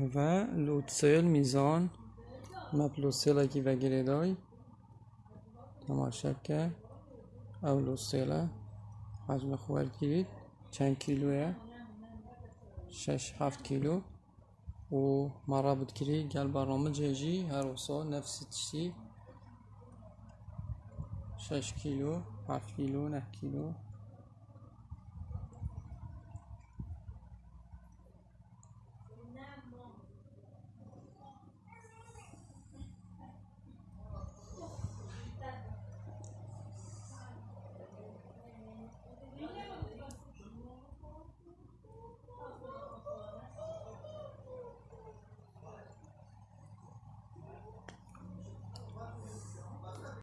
و لوتسل میزان مپلوسلکی و گریدای تماشا که او لوتسل حجم خوال گیرید. چند کیلوه؟ شش هفت کیلو. و مرا بود کری گل برنامه جیجی هر وسا نفس تشتی شش کیلو هفت کیلو نه کیلو.